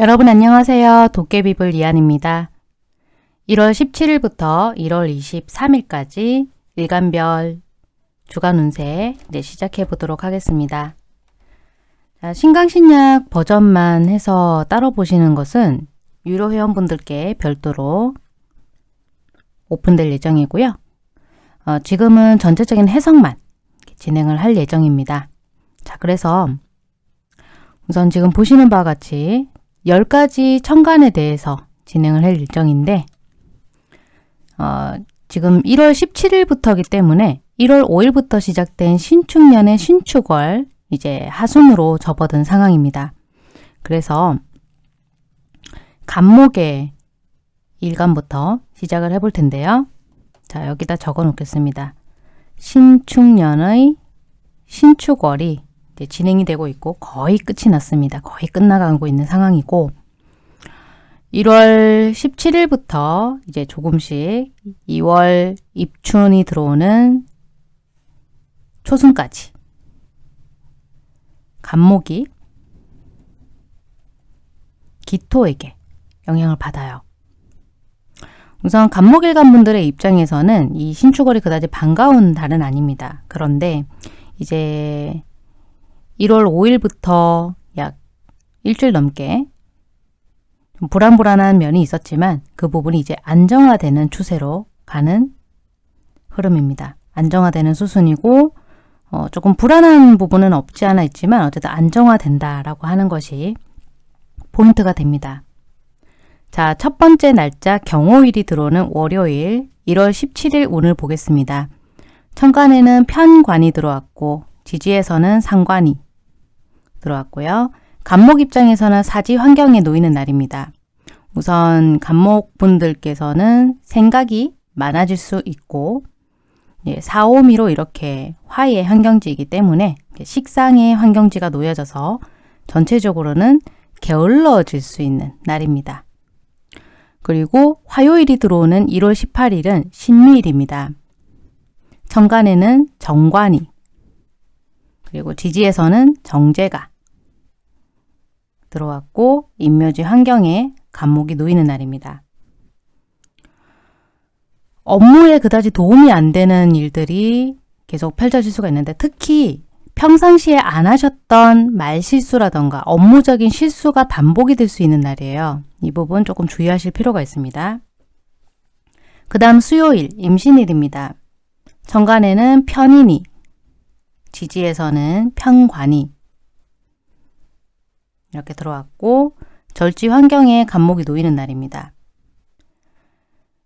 여러분 안녕하세요. 도깨비불 이한입니다. 1월 17일부터 1월 23일까지 일간별 주간 운세 이제 시작해 보도록 하겠습니다. 자, 신강신약 버전만 해서 따로 보시는 것은 유료 회원분들께 별도로 오픈될 예정이고요. 어, 지금은 전체적인 해석만 진행을 할 예정입니다. 자, 그래서 우선 지금 보시는 바와 같이 10가지 천간에 대해서 진행을 할 일정인데 어, 지금 1월 17일부터이기 때문에 1월 5일부터 시작된 신축년의 신축월 이제 하순으로 접어든 상황입니다. 그래서 간목의 일간부터 시작을 해볼 텐데요. 자 여기다 적어 놓겠습니다. 신축년의 신축월이 진행이 되고 있고 거의 끝이 났습니다. 거의 끝나가고 있는 상황이고 1월 17일부터 이제 조금씩 2월 입춘이 들어오는 초순까지 간목이 기토에게 영향을 받아요. 우선 간목일간 분들의 입장에서는 이 신축월이 그다지 반가운 달은 아닙니다. 그런데 이제 1월 5일부터 약 일주일 넘게 불안불안한 면이 있었지만 그 부분이 이제 안정화되는 추세로 가는 흐름입니다. 안정화되는 수순이고 어, 조금 불안한 부분은 없지 않아 있지만 어쨌든 안정화된다라고 하는 것이 포인트가 됩니다. 자, 첫 번째 날짜 경호일이 들어오는 월요일 1월 17일 오늘 보겠습니다. 천간에는 편관이 들어왔고 지지에서는 상관이 들어왔고요. 간목 입장에서는 사지 환경에 놓이는 날입니다. 우선 간목분들께서는 생각이 많아질 수 있고 예, 사오미로 이렇게 화의 환경지이기 때문에 식상의 환경지가 놓여져서 전체적으로는 게을러질 수 있는 날입니다. 그리고 화요일이 들어오는 1월 18일은 신미일입니다. 천간에는 정관이 그리고 지지에서는 정제가 들어왔고 인묘지 환경에 감목이 놓이는 날입니다. 업무에 그다지 도움이 안 되는 일들이 계속 펼쳐질 수가 있는데 특히 평상시에 안 하셨던 말실수라던가 업무적인 실수가 반복이 될 수 있는 날이에요. 이 부분 조금 주의하실 필요가 있습니다. 그 다음 수요일 임신일입니다. 정관에는 편인이, 지지에서는 편관이, 이렇게 들어왔고 절지 환경에 간목이 놓이는 날입니다.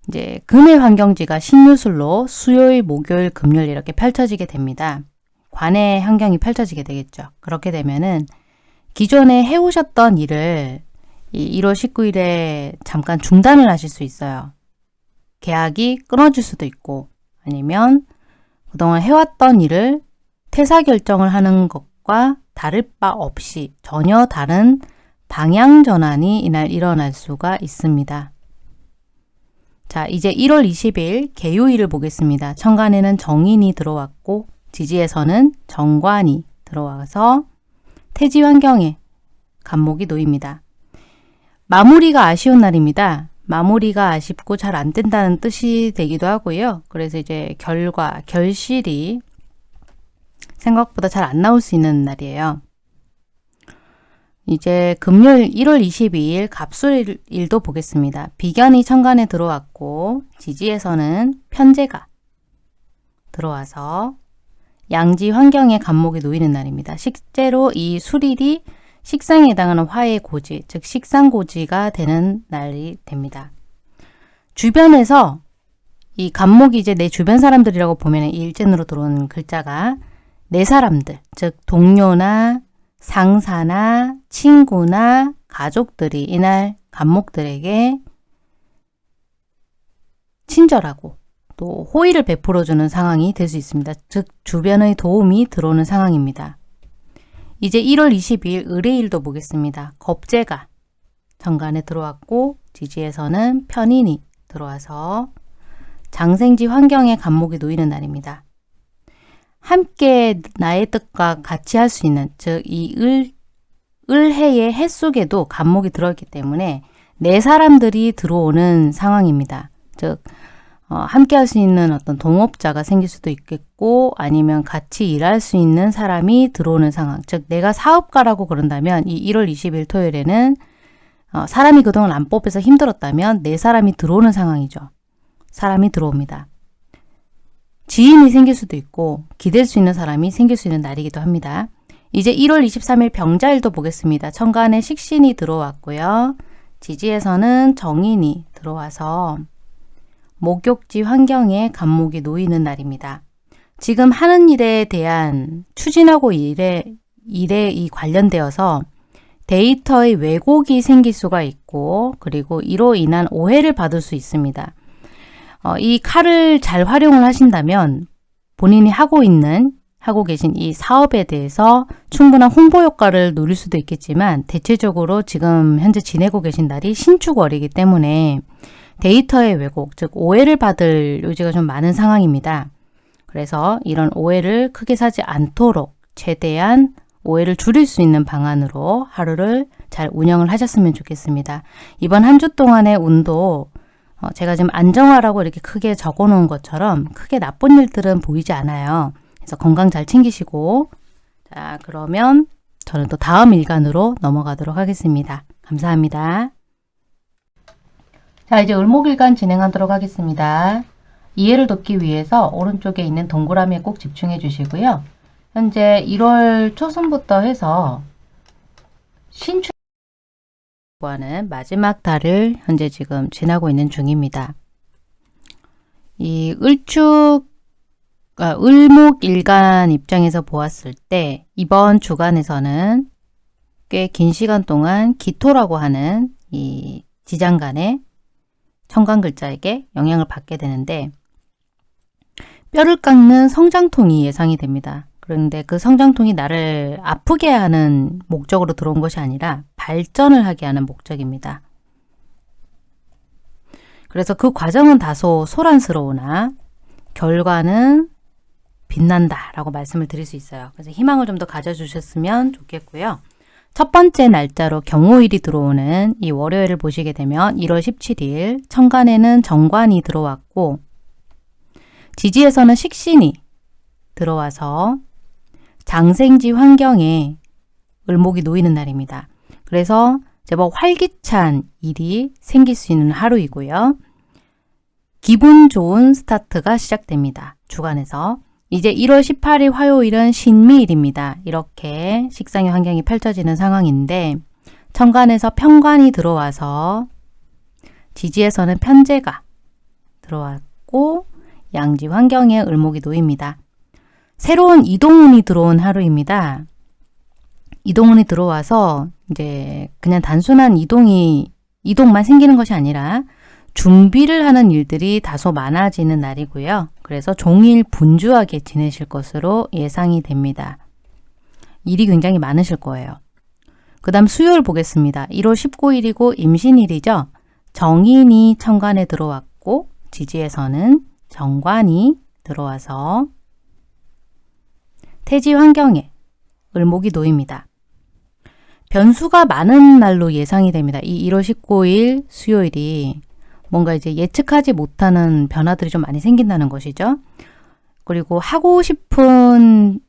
이제 금의 환경지가 신유술로 수요일, 목요일, 금요일 이렇게 펼쳐지게 됩니다. 관의 환경이 펼쳐지게 되겠죠. 그렇게 되면은 기존에 해오셨던 일을 1월 19일에 잠깐 중단을 하실 수 있어요. 계약이 끊어질 수도 있고 아니면 그동안 해왔던 일을 퇴사 결정을 하는 것과 다를 바 없이 전혀 다른 방향 전환이 이날 일어날 수가 있습니다. 자, 이제 1월 20일 개요일을 보겠습니다. 천간에는 정인이 들어왔고 지지에서는 정관이 들어와서 태지 환경에 간목이 놓입니다. 마무리가 아쉬운 날입니다. 마무리가 아쉽고 잘 안 된다는 뜻이 되기도 하고요. 그래서 이제 결과, 결실이 생각보다 잘 안 나올 수 있는 날이에요. 이제 금요일 1월 22일 갑술일도 보겠습니다. 비견이 천간에 들어왔고 지지에서는 편제가 들어와서 양지 환경에 간목이 놓이는 날입니다. 실제로 이 술일이 식상에 해당하는 화의 고지, 즉 식상고지가 되는 날이 됩니다. 주변에서 이 간목이 이제 내 주변 사람들이라고 보면 일진으로 들어온 글자가 내 사람들, 즉 동료나 상사나 친구나 가족들이 이날 간목들에게 친절하고 또 호의를 베풀어주는 상황이 될 수 있습니다. 즉 주변의 도움이 들어오는 상황입니다. 이제 1월 22일 의뢰일도 보겠습니다. 겁재가 정관에 들어왔고 지지에서는 편인이 들어와서 장생지 환경에 간목이 놓이는 날입니다. 함께 나의 뜻과 같이 할 수 있는 즉 이 을, 을해의 해 속에도 간목이 들어있기 때문에 네 사람들이 들어오는 상황입니다. 즉 어, 함께 할 수 있는 어떤 동업자가 생길 수도 있겠고 아니면 같이 일할 수 있는 사람이 들어오는 상황. 즉 내가 사업가라고 그런다면 이 1월 20일 토요일에는 어, 사람이 그동안 안 뽑혀서 힘들었다면 네 사람이 들어오는 상황이죠. 사람이 들어옵니다. 지인이 생길 수도 있고 기댈 수 있는 사람이 생길 수 있는 날이기도 합니다. 이제 1월 23일 병자일도 보겠습니다. 천간에 식신이 들어왔고요. 지지에서는 정인이 들어와서 목욕지 환경에 간목이 놓이는 날입니다. 지금 하는 일에 대한 추진하고 일에, 일에 이 관련되어서 데이터의 왜곡이 생길 수가 있고 그리고 이로 인한 오해를 받을 수 있습니다. 어, 이 칼을 잘 활용을 하신다면 본인이 하고 있는 하고 계신 이 사업에 대해서 충분한 홍보 효과를 누릴 수도 있겠지만 대체적으로 지금 현재 지내고 계신 날이 신축월이기 때문에 데이터의 왜곡, 즉 오해를 받을 요지가 좀 많은 상황입니다. 그래서 이런 오해를 크게 사지 않도록 최대한 오해를 줄일 수 있는 방안으로 하루를 잘 운영을 하셨으면 좋겠습니다. 이번 한 주 동안의 운도 어, 제가 지금 안정화라고 이렇게 크게 적어 놓은 것처럼 크게 나쁜 일들은 보이지 않아요. 그래서 건강 잘 챙기시고 자 그러면 저는 또 다음 일간으로 넘어가도록 하겠습니다. 감사합니다. 자 이제 을목일간 진행하도록 하겠습니다. 이해를 돕기 위해서 오른쪽에 있는 동그라미에 꼭 집중해 주시고요. 현재 1월 초순부터 해서 신축 하는 마지막 달을 현재 지금 지나고 있는 중입니다. 이 을축, 아, 을목일간 입장에서 보았을 때 이번 주간에서는 꽤 긴 시간 동안 기토라고 하는 이 지장간의 청간 글자에게 영향을 받게 되는데 뼈를 깎는 성장통이 예상이 됩니다. 그런데 그 성장통이 나를 아프게 하는 목적으로 들어온 것이 아니라 발전을 하게 하는 목적입니다. 그래서 그 과정은 다소 소란스러우나 결과는 빛난다 라고 말씀을 드릴 수 있어요. 그래서 희망을 좀 더 가져주셨으면 좋겠고요. 첫 번째 날짜로 경호일이 들어오는 이 월요일을 보시게 되면 1월 17일 천간에는 정관이 들어왔고 지지에서는 식신이 들어와서 장생지 환경에 을목이 놓이는 날입니다. 그래서 제법 활기찬 일이 생길 수 있는 하루이고요. 기분 좋은 스타트가 시작됩니다. 주간에서. 이제 1월 18일 화요일은 신미일입니다. 이렇게 식상의 환경이 펼쳐지는 상황인데 천간에서 편관이 들어와서 지지에서는 편제가 들어왔고 양지 환경에 을목이 놓입니다. 새로운 이동운이 들어온 하루입니다. 이동운이 들어와서 이제 그냥 단순한 이동이 이동만 생기는 것이 아니라 준비를 하는 일들이 다소 많아지는 날이고요. 그래서 종일 분주하게 지내실 것으로 예상이 됩니다. 일이 굉장히 많으실 거예요. 그 다음 수요일 보겠습니다. 1월 19일이고 임신일이죠. 정인이 천간에 들어왔고 지지에서는 정관이 들어와서 태지 환경에 을목이 놓입니다. 변수가 많은 날로 예상이 됩니다. 이 1월 19일 수요일이 뭔가 이제 예측하지 못하는 변화들이 좀 많이 생긴다는 것이죠. 그리고 하고 싶은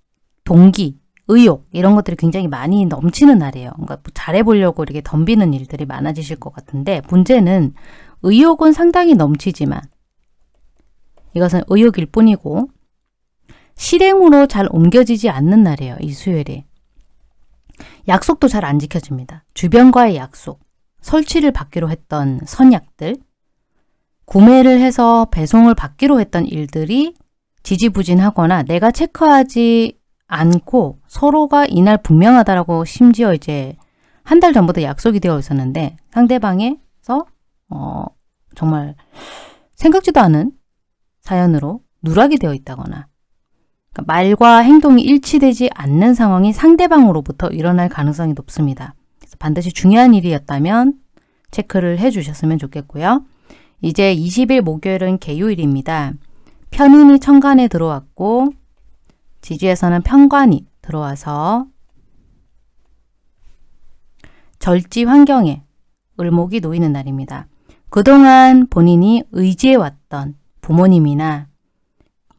동기, 의욕 이런 것들이 굉장히 많이 넘치는 날이에요. 그러니까 뭐 잘해보려고 이렇게 덤비는 일들이 많아지실 것 같은데 문제는 의욕은 상당히 넘치지만 이것은 의욕일 뿐이고 실행으로 잘 옮겨지지 않는 날이에요. 이 수요일에. 약속도 잘 안 지켜집니다. 주변과의 약속, 설치를 받기로 했던 선약들, 구매를 해서 배송을 받기로 했던 일들이 지지부진하거나 내가 체크하지 않고 서로가 이날 분명하다라고 심지어 이제 한 달 전부터 약속이 되어 있었는데 상대방에서 어, 정말 생각지도 않은 사연으로 누락이 되어 있다거나 그러니까 말과 행동이 일치되지 않는 상황이 상대방으로부터 일어날 가능성이 높습니다. 반드시 중요한 일이었다면 체크를 해주셨으면 좋겠고요. 이제 20일 목요일은 개요일입니다. 편인이 천간에 들어왔고 지지에서는 편관이 들어와서 절지 환경에 을목이 놓이는 날입니다. 그동안 본인이 의지해왔던 부모님이나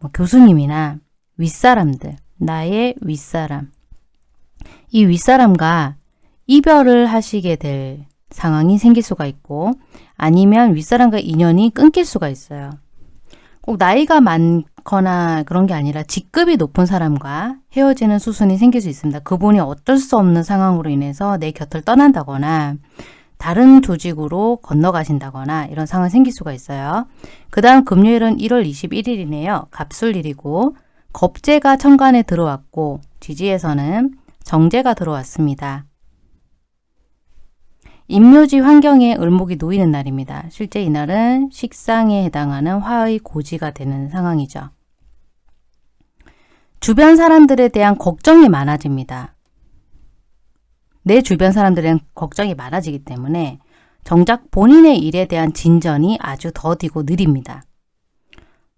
뭐 교수님이나 윗사람들, 나의 윗사람, 이 윗사람과 이별을 하시게 될 상황이 생길 수가 있고 아니면 윗사람과 인연이 끊길 수가 있어요. 꼭 나이가 많거나 그런 게 아니라 직급이 높은 사람과 헤어지는 수순이 생길 수 있습니다. 그분이 어쩔 수 없는 상황으로 인해서 내 곁을 떠난다거나 다른 조직으로 건너가신다거나 이런 상황이 생길 수가 있어요. 그 다음 금요일은 1월 21일이네요. 갑술일이고 겁재가 천간에 들어왔고 지지에서는 정제가 들어왔습니다. 임묘지 환경에 을목이 놓이는 날입니다. 실제 이날은 식상에 해당하는 화의 고지가 되는 상황이죠. 주변 사람들에 대한 걱정이 많아집니다. 내 주변 사람들은 걱정이 많아지기 때문에 정작 본인의 일에 대한 진전이 아주 더디고 느립니다.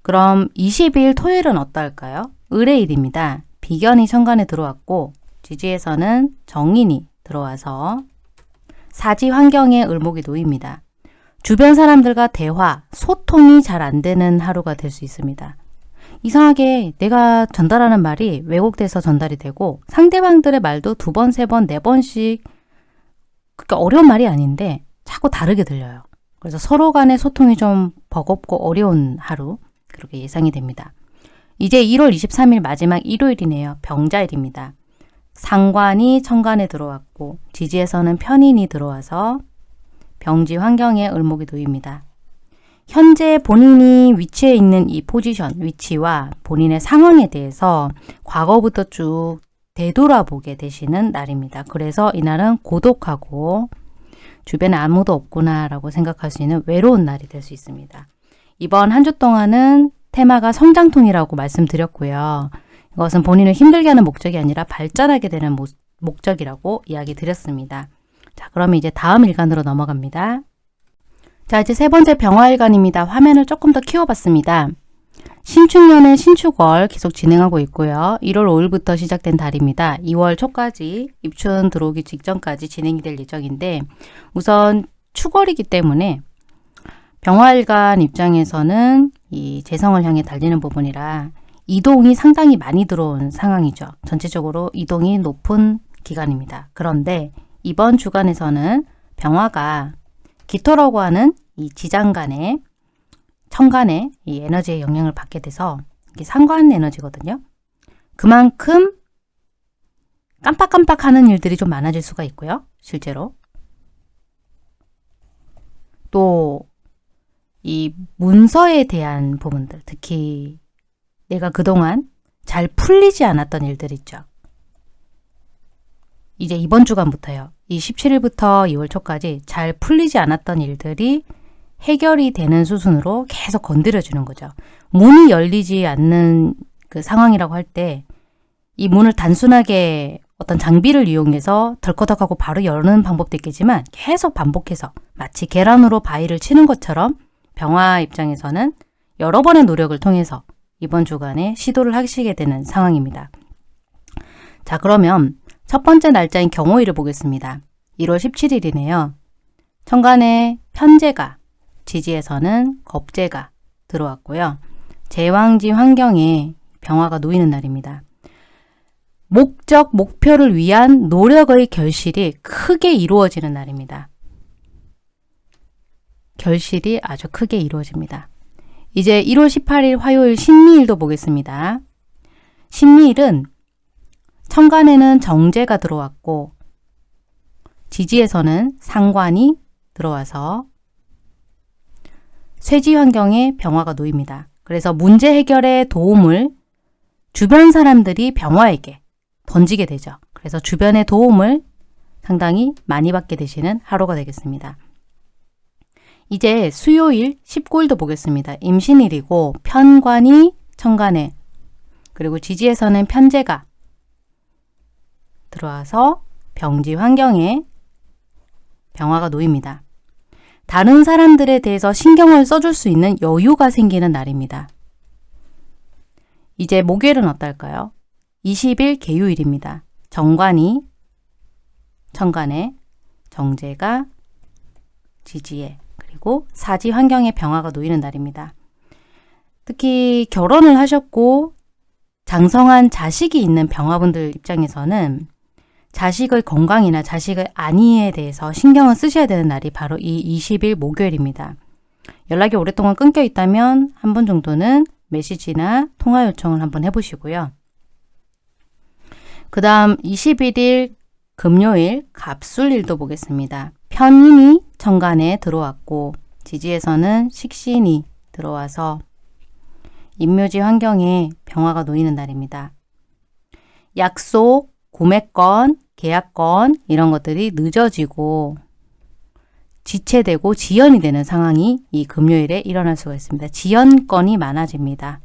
그럼 20일 토요일은 어떨까요? 을의 일입니다. 비견이 천간에 들어왔고 지지에서는 정인이 들어와서 사지 환경에 을목이 놓입니다. 주변 사람들과 대화, 소통이 잘 안 되는 하루가 될 수 있습니다. 이상하게 내가 전달하는 말이 왜곡돼서 전달이 되고 상대방들의 말도 두 번, 세 번, 네 번씩 그렇게 어려운 말이 아닌데 자꾸 다르게 들려요. 그래서 서로 간의 소통이 좀 버겁고 어려운 하루 그렇게 예상이 됩니다. 이제 1월 23일 마지막 일요일이네요. 병자일입니다. 상관이 천간에 들어왔고 지지에서는 편인이 들어와서 병지 환경에 을목이 놓입니다. 현재 본인이 위치해 있는 이 포지션, 위치와 본인의 상황에 대해서 과거부터 쭉 되돌아보게 되시는 날입니다. 그래서 이날은 고독하고 주변에 아무도 없구나 라고 생각할 수 있는 외로운 날이 될 수 있습니다. 이번 한 주 동안은 테마가 성장통이라고 말씀드렸고요. 이것은 본인을 힘들게 하는 목적이 아니라 발전하게 되는 모, 목적이라고 이야기 드렸습니다. 자, 그러면 이제 다음 일간으로 넘어갑니다. 자, 이제 세 번째 병화일간입니다. 화면을 조금 더 키워봤습니다. 신축년의 신축월 계속 진행하고 있고요. 1월 5일부터 시작된 달입니다. 2월 초까지 입춘 들어오기 직전까지 진행이 될 예정인데 우선 축월이기 때문에 병화일간 입장에서는 이 재성을 향해 달리는 부분이라 이동이 상당히 많이 들어온 상황이죠. 전체적으로 이동이 높은 기간입니다. 그런데 이번 주간에서는 병화가 기토라고 하는 이 지장간의 천간의 이 에너지의 영향을 받게 돼서 이게 상관 에너지거든요. 그만큼 깜빡깜빡하는 일들이 좀 많아질 수가 있고요. 실제로. 또 이 문서에 대한 부분들, 특히 내가 그동안 잘 풀리지 않았던 일들 있죠. 이제 이번 주간부터요. 이 17일부터 2월 초까지 잘 풀리지 않았던 일들이 해결이 되는 수순으로 계속 건드려주는 거죠. 문이 열리지 않는 그 상황이라고 할 때 이 문을 단순하게 어떤 장비를 이용해서 덜커덕하고 바로 여는 방법도 있겠지만 계속 반복해서 마치 계란으로 바위를 치는 것처럼 병화 입장에서는 여러 번의 노력을 통해서 이번 주간에 시도를 하시게 되는 상황입니다. 자 그러면 첫 번째 날짜인 경호일을 보겠습니다. 1월 17일이네요. 천간에 편제가, 지지에서는 겁제가 들어왔고요. 제왕지 환경에 병화가 놓이는 날입니다. 목적, 목표를 위한 노력의 결실이 크게 이루어지는 날입니다. 결실이 아주 크게 이루어집니다. 이제 1월 18일 화요일 신미일도 보겠습니다. 신미일은 천간에는 정제가 들어왔고 지지에서는 상관이 들어와서 쇠지 환경에 병화가 놓입니다. 그래서 문제 해결에 도움을 주변 사람들이 병화에게 던지게 되죠. 그래서 주변의 도움을 상당히 많이 받게 되시는 하루가 되겠습니다. 이제 수요일 19일도 보겠습니다. 임신일이고 편관이 천간에 그리고 지지에서는 편제가 들어와서 병지 환경에 병화가 놓입니다. 다른 사람들에 대해서 신경을 써줄 수 있는 여유가 생기는 날입니다. 이제 목요일은 어떨까요? 20일 개요일입니다. 정관이 천간에 정제가 지지에 그리고 사지 환경의 병화가 놓이는 날입니다. 특히 결혼을 하셨고 장성한 자식이 있는 병화분들 입장에서는 자식의 건강이나 자식의 안위에 대해서 신경을 쓰셔야 되는 날이 바로 이 20일 목요일입니다. 연락이 오랫동안 끊겨 있다면 한 번 정도는 메시지나 통화 요청을 한번 해보시고요. 그 다음 21일 금요일 갑술일도 보겠습니다. 편인이 천간에 들어왔고 지지에서는 식신이 들어와서 인묘지 환경에 병화가 놓이는 날입니다. 약속, 구매권, 계약권 이런 것들이 늦어지고 지체되고 지연이 되는 상황이 이 금요일에 일어날 수가 있습니다. 지연권이 많아집니다.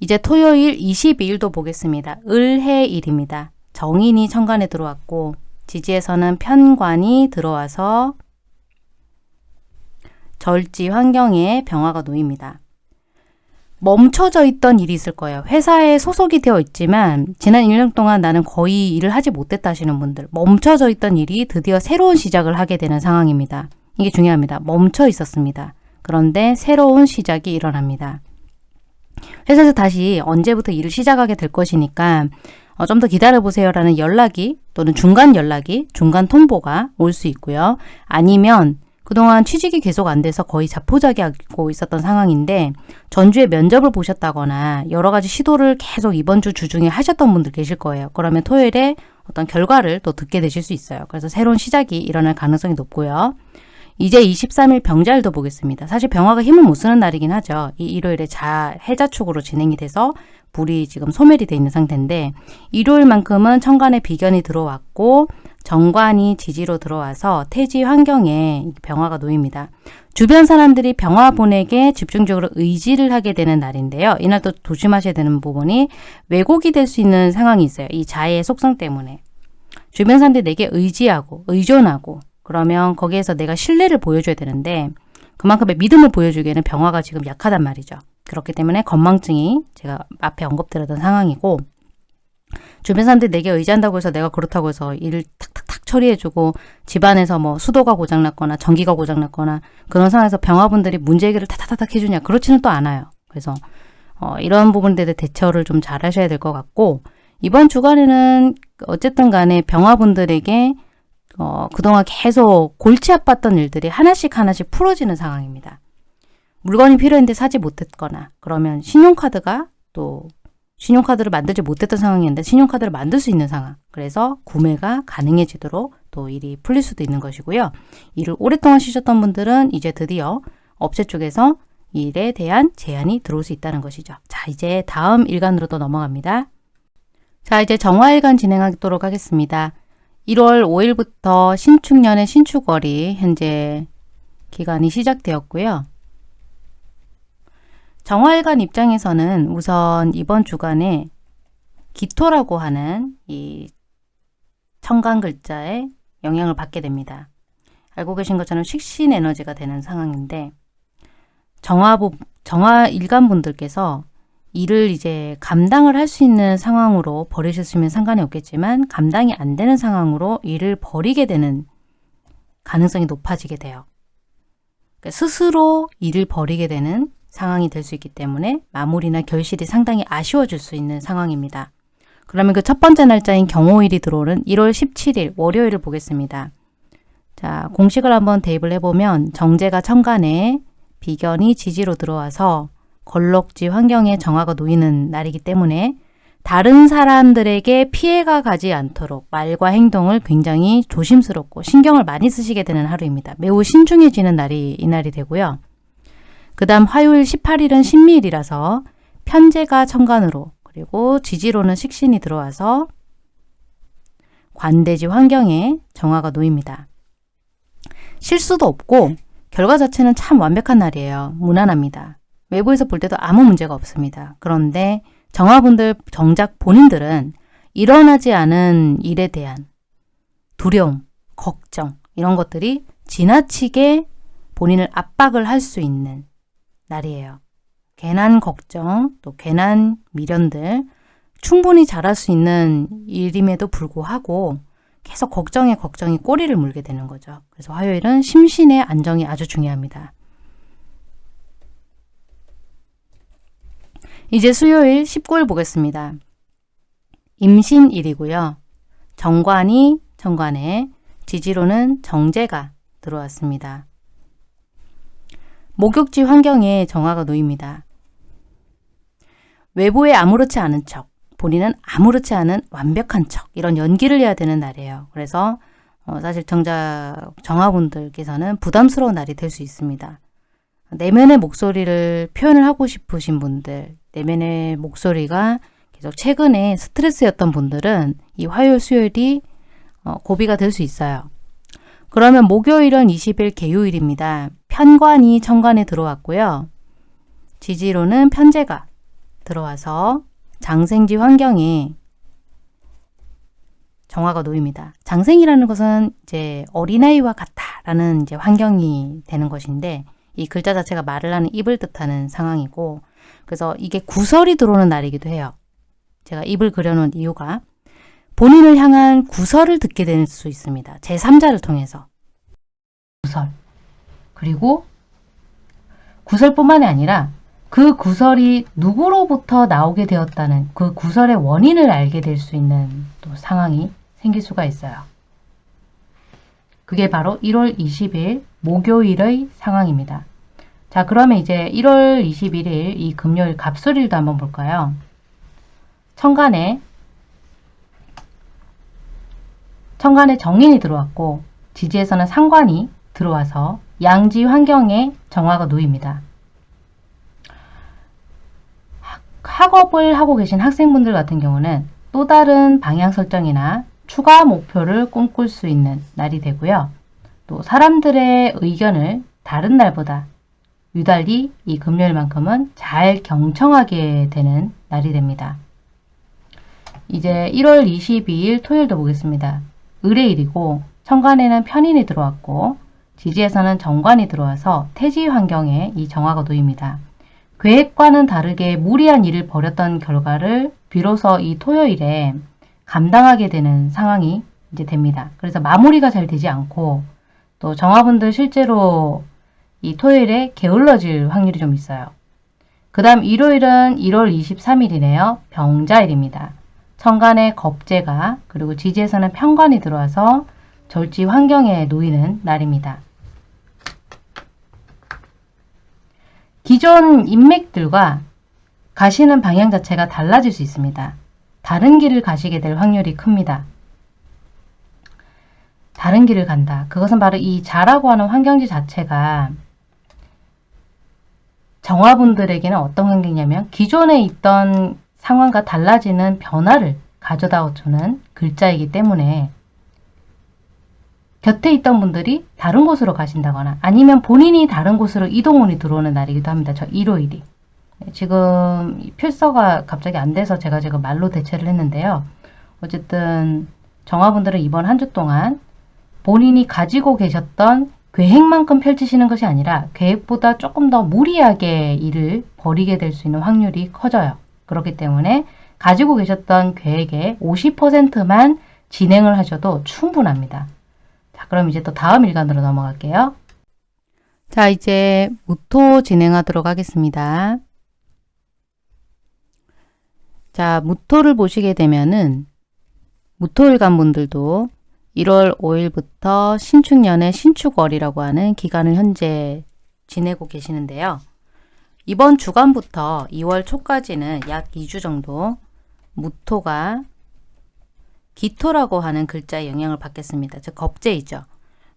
이제 토요일 22일도 보겠습니다. 을해일입니다. 정인이 천간에 들어왔고 지지에서는 편관이 들어와서 절지 환경에 병화가 놓입니다. 멈춰져 있던 일이 있을 거예요. 회사에 소속이 되어 있지만 지난 1년 동안 나는 거의 일을 하지 못했다 하시는 분들 멈춰져 있던 일이 드디어 새로운 시작을 하게 되는 상황입니다. 이게 중요합니다. 멈춰 있었습니다. 그런데 새로운 시작이 일어납니다. 회사에서 다시 언제부터 일을 시작하게 될 것이니까 어, 좀 더 기다려보세요 라는 연락이 또는 중간 연락이 중간 통보가 올 수 있고요. 아니면 그동안 취직이 계속 안 돼서 거의 자포자기하고 있었던 상황인데 전주에 면접을 보셨다거나 여러 가지 시도를 계속 이번 주 주중에 하셨던 분들 계실 거예요. 그러면 토요일에 어떤 결과를 또 듣게 되실 수 있어요. 그래서 새로운 시작이 일어날 가능성이 높고요. 이제 23일 병자일도 보겠습니다. 사실 병화가 힘을 못 쓰는 날이긴 하죠. 이 일요일에 자 해자축으로 진행이 돼서 불이 지금 소멸이 돼 있는 상태인데 일요일만큼은 천간에 비견이 들어왔고 정관이 지지로 들어와서 태지 환경에 병화가 놓입니다. 주변 사람들이 병화분에게 집중적으로 의지를 하게 되는 날인데요. 이날 또 조심하셔야 되는 부분이 왜곡이 될 수 있는 상황이 있어요. 이 자의 속성 때문에. 주변 사람들이 내게 의지하고 의존하고 그러면 거기에서 내가 신뢰를 보여줘야 되는데 그만큼의 믿음을 보여주기에는 병화가 지금 약하단 말이죠. 그렇기 때문에 건망증이 제가 앞에 언급드렸던 상황이고 주변 사람들이 내게 의지한다고 해서 내가 그렇다고 해서 일을 탁탁탁 처리해주고 집안에서 뭐 수도가 고장났거나 전기가 고장났거나 그런 상황에서 병화분들이 문제 해결을 타타타닥 해주냐 그렇지는 또 않아요. 그래서 어, 이런 부분들에 대처를 좀 잘 하셔야 될 것 같고 이번 주간에는 어쨌든 간에 병화분들에게 어, 그동안 계속 골치 아팠던 일들이 하나씩 하나씩 풀어지는 상황입니다. 물건이 필요했는데 사지 못했거나 그러면 신용카드가 또 신용카드를 만들지 못했던 상황이었는데 신용카드를 만들 수 있는 상황. 그래서 구매가 가능해지도록 또 일이 풀릴 수도 있는 것이고요. 일을 오랫동안 쉬셨던 분들은 이제 드디어 업체 쪽에서 일에 대한 제안이 들어올 수 있다는 것이죠. 자, 이제 다음 일간으로 또 넘어갑니다. 자, 이제 정화일간 진행하도록 하겠습니다. 1월 5일부터 신축년의 신축월이 현재 기간이 시작되었고요. 정화일관 입장에서는 우선 이번 주간에 기토라고 하는 이 청간 글자에 영향을 받게 됩니다. 알고 계신 것처럼 식신 에너지가 되는 상황인데 정화부, 정화일간 분들께서 일을 이제 감당을 할 수 있는 상황으로 버리셨으면 상관이 없겠지만 감당이 안 되는 상황으로 일을 버리게 되는 가능성이 높아지게 돼요. 그러니까 스스로 일을 버리게 되는 상황이 될 수 있기 때문에 마무리나 결실이 상당히 아쉬워질 수 있는 상황입니다. 그러면 그 첫 번째 날짜인 경호일이 들어오는 1월 17일 월요일을 보겠습니다. 자, 공식을 한번 대입을 해보면 정제가 천간에 비견이 지지로 들어와서 걸럭지 환경에 정화가 놓이는 날이기 때문에 다른 사람들에게 피해가 가지 않도록 말과 행동을 굉장히 조심스럽고 신경을 많이 쓰시게 되는 하루입니다. 매우 신중해지는 날이 이날이 되고요. 그 다음 화요일 18일은 신미일이라서 편제가 천간으로 그리고 지지로는 식신이 들어와서 관대지 환경에 정화가 놓입니다. 실수도 없고 결과 자체는 참 완벽한 날이에요. 무난합니다. 외부에서 볼 때도 아무 문제가 없습니다. 그런데 정화분들 정작 본인들은 일어나지 않은 일에 대한 두려움, 걱정 이런 것들이 지나치게 본인을 압박을 할 수 있는 날이에요. 괜한 걱정, 또 괜한 미련들 충분히 잘할 수 있는 일임에도 불구하고 계속 걱정에 걱정이 꼬리를 물게 되는 거죠. 그래서 화요일은 심신의 안정이 아주 중요합니다. 이제 수요일 19일 보겠습니다. 임신일이고요. 정관이 정관에 지지로는 정제가 들어왔습니다. 목욕지 환경에 정화가 놓입니다. 외부에 아무렇지 않은 척, 본인은 아무렇지 않은 완벽한 척 이런 연기를 해야 되는 날이에요. 그래서 어, 사실 정자 정화분들께서는 부담스러운 날이 될 수 있습니다. 내면의 목소리를 표현을 하고 싶으신 분들, 내면의 목소리가 계속 최근에 스트레스였던 분들은 이 화요일, 수요일이 어, 고비가 될 수 있어요. 그러면 목요일은 20일 개요일입니다. 편관이 천관에 들어왔고요. 지지로는 편제가 들어와서 장생지 환경에 정화가 놓입니다. 장생이라는 것은 이제 어린아이와 같다라는 이제 환경이 되는 것인데 이 글자 자체가 말을 하는 입을 뜻하는 상황이고 그래서 이게 구설이 들어오는 날이기도 해요. 제가 입을 그려놓은 이유가 본인을 향한 구설을 듣게 될 수 있습니다. 제3자를 통해서. 구설. 그리고 구설뿐만이 아니라 그 구설이 누구로부터 나오게 되었다는 그 구설의 원인을 알게 될 수 있는 또 상황이 생길 수가 있어요. 그게 바로 1월 20일 목요일의 상황입니다. 자 그러면 이제 1월 21일 이 금요일 갑술일도 한번 볼까요? 천간에 천간에 정인이 들어왔고 지지에서는 상관이 들어와서 양지 환경에 정화가 놓입니다. 학업을 하고 계신 학생분들 같은 경우는 또 다른 방향 설정이나 추가 목표를 꿈꿀 수 있는 날이 되고요. 또 사람들의 의견을 다른 날보다 유달리 이 금요일만큼은 잘 경청하게 되는 날이 됩니다. 이제 1월 22일 토요일도 보겠습니다. 의뢰일이고 천간에는 편인이 들어왔고 지지에서는 정관이 들어와서 태지 환경에 이 정화가 놓입니다. 계획과는 다르게 무리한 일을 벌였던 결과를 비로소 이 토요일에 감당하게 되는 상황이 이제 됩니다. 그래서 마무리가 잘 되지 않고 또 정화분들 실제로 이 토요일에 게을러질 확률이 좀 있어요. 그 다음 일요일은 1월 23일이네요. 병자일입니다. 천간에 겁재가 그리고 지지에서는 편관이 들어와서 절지 환경에 놓이는 날입니다. 기존 인맥들과 가시는 방향 자체가 달라질 수 있습니다. 다른 길을 가시게 될 확률이 큽니다. 다른 길을 간다. 그것은 바로 이 자라고 하는 환경지 자체가 정화분들에게는 어떤 환경이냐면 기존에 있던 상황과 달라지는 변화를 가져다 주는 글자이기 때문에 곁에 있던 분들이 다른 곳으로 가신다거나 아니면 본인이 다른 곳으로 이동운이 들어오는 날이기도 합니다. 저 일요일이. 네, 지금 필서가 갑자기 안 돼서 제가 지금 말로 대체를 했는데요. 어쨌든 정화분들은 이번 한 주 동안 본인이 가지고 계셨던 계획만큼 펼치시는 것이 아니라 계획보다 조금 더 무리하게 일을 벌이게 될 수 있는 확률이 커져요. 그렇기 때문에 가지고 계셨던 계획의 50%만 진행을 하셔도 충분합니다. 자, 그럼 이제 또 다음 일간으로 넘어갈게요. 자, 이제 무토 진행하도록 하겠습니다. 자, 무토를 보시게 되면은 무토일간 분들도 1월 5일부터 신축년의 신축월이라고 하는 기간을 현재 지내고 계시는데요. 이번 주간부터 2월 초까지는 약 2주 정도 무토가 기토라고 하는 글자의 영향을 받겠습니다. 즉 겁재이죠.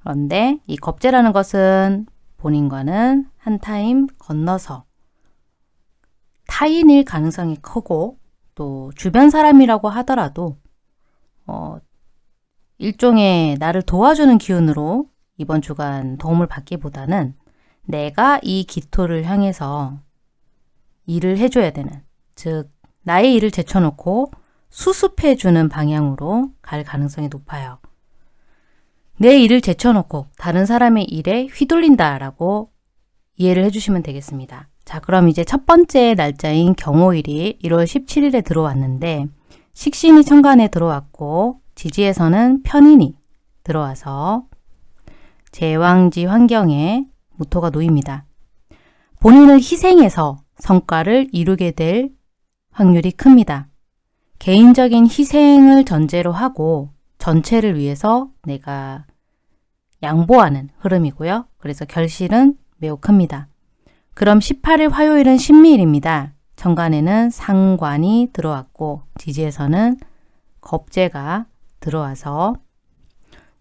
그런데 이 겁재라는 것은 본인과는 한 타임 건너서 타인일 가능성이 크고 또 주변 사람이라고 하더라도 어, 일종의 나를 도와주는 기운으로 이번 주간 도움을 받기보다는 내가 이 기토를 향해서 일을 해줘야 되는 즉 나의 일을 제쳐놓고 수습해주는 방향으로 갈 가능성이 높아요. 내 일을 제쳐놓고 다른 사람의 일에 휘둘린다라고 이해를 해주시면 되겠습니다. 자 그럼 이제 첫 번째 날짜인 경호일이 1월 17일에 들어왔는데 식신이 천간에 들어왔고 지지에서는 편인이 들어와서 제왕지 환경에 무토가 놓입니다. 본인을 희생해서 성과를 이루게 될 확률이 큽니다. 개인적인 희생을 전제로 하고 전체를 위해서 내가 양보하는 흐름이고요. 그래서 결실은 매우 큽니다. 그럼 18일 화요일은 신미일입니다. 정관에는 상관이 들어왔고 지지에서는 겁재가 들어와서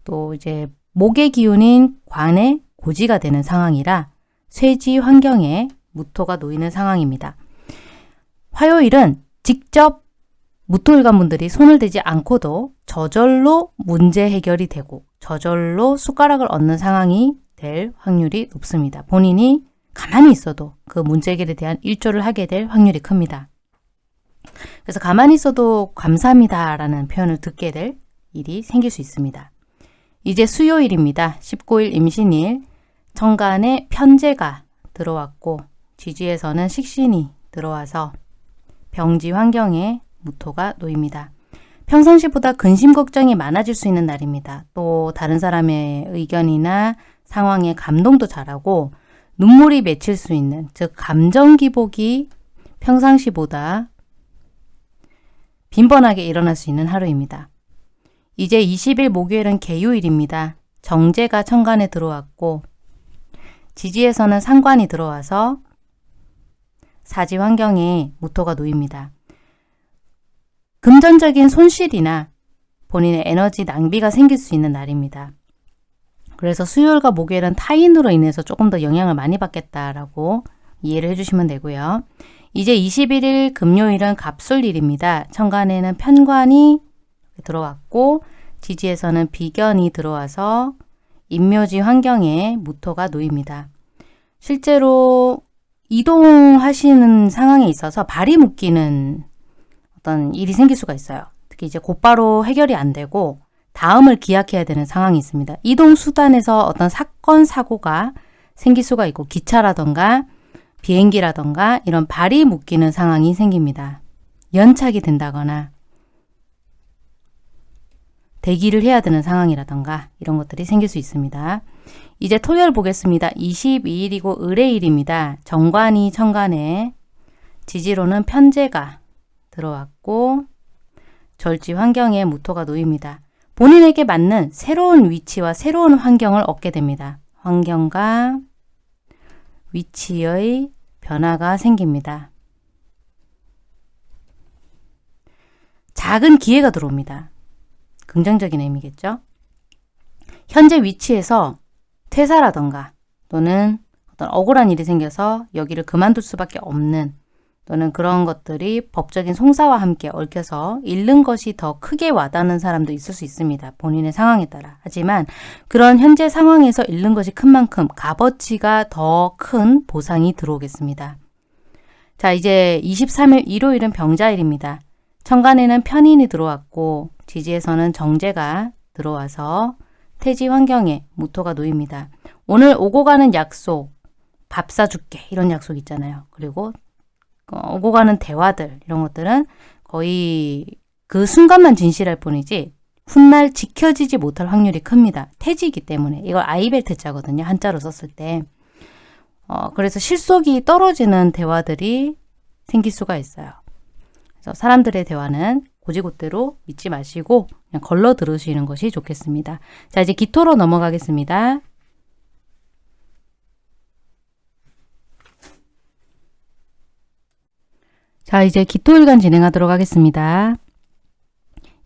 또 이제 목의 기운인 관에 고지가 되는 상황이라 쇠지 환경에 무토가 놓이는 상황입니다. 화요일은 직접 무토일관 분들이 손을 대지 않고도 저절로 문제 해결이 되고 저절로 숟가락을 얻는 상황이 될 확률이 높습니다. 본인이 가만히 있어도 그 문제 해결에 대한 일조를 하게 될 확률이 큽니다. 그래서 가만히 있어도 감사합니다 라는 표현을 듣게 될 일이 생길 수 있습니다. 이제 수요일입니다. 19일 임신일 정간에 편제가 들어왔고 지지에서는 식신이 들어와서 병지 환경에 무토가 놓입니다. 평상시보다 근심 걱정이 많아질 수 있는 날입니다. 또 다른 사람의 의견이나 상황에 감동도 잘하고 눈물이 맺힐 수 있는 즉 감정 기복이 평상시보다 빈번하게 일어날 수 있는 하루입니다. 이제 20일 목요일은 개요일입니다. 정제가 천간에 들어왔고 지지에서는 상관이 들어와서 사지 환경에 무토가 놓입니다. 금전적인 손실이나 본인의 에너지 낭비가 생길 수 있는 날입니다. 그래서 수요일과 목요일은 타인으로 인해서 조금 더 영향을 많이 받겠다라고 이해를 해주시면 되고요. 이제 21일 금요일은 갑술일입니다. 천간에는 편관이 들어왔고 지지에서는 비견이 들어와서 인묘지 환경에 무토가 놓입니다. 실제로 이동하시는 상황에 있어서 발이 묶이는 어떤 일이 생길 수가 있어요. 특히 이제 곧바로 해결이 안 되고 다음을 기약해야 되는 상황이 있습니다. 이동 수단에서 어떤 사건, 사고가 생길 수가 있고 기차라던가 비행기라던가 이런 발이 묶이는 상황이 생깁니다. 연착이 된다거나 대기를 해야 되는 상황이라던가 이런 것들이 생길 수 있습니다. 이제 토요일 보겠습니다. 22일이고 의뢰일입니다. 정관이 천간에 지지로는 편제가 들어왔고 절지 환경에 무토가 놓입니다. 본인에게 맞는 새로운 위치와 새로운 환경을 얻게 됩니다. 환경과 위치의 변화가 생깁니다. 작은 기회가 들어옵니다. 긍정적인 의미겠죠. 현재 위치에서 퇴사라던가 또는 어떤 억울한 일이 생겨서 여기를 그만둘 수밖에 없는 또는 그런 것들이 법적인 송사와 함께 얽혀서 잃는 것이 더 크게 와닿는 사람도 있을 수 있습니다. 본인의 상황에 따라. 하지만 그런 현재 상황에서 잃는 것이 큰 만큼 값어치가 더 큰 보상이 들어오겠습니다. 자 이제 23일 일요일은 병자일입니다. 천간에는 편인이 들어왔고 지지에서는 정제가 들어와서 태지 환경에 무토가 놓입니다. 오늘 오고 가는 약속, 밥 사줄게 이런 약속 있잖아요. 그리고 어, 오고 가는 대화들 이런 것들은 거의 그 순간만 진실할 뿐이지 훗날 지켜지지 못할 확률이 큽니다. 태지이기 때문에 이걸 아이벨트자거든요. 한자로 썼을 때. 어, 그래서 실속이 떨어지는 대화들이 생길 수가 있어요. 그래서 사람들의 대화는 고지고대로 믿지 마시고 그냥 걸러 들으시는 것이 좋겠습니다. 자 이제 기토로 넘어가겠습니다. 자 이제 기토일간 진행하도록 하겠습니다.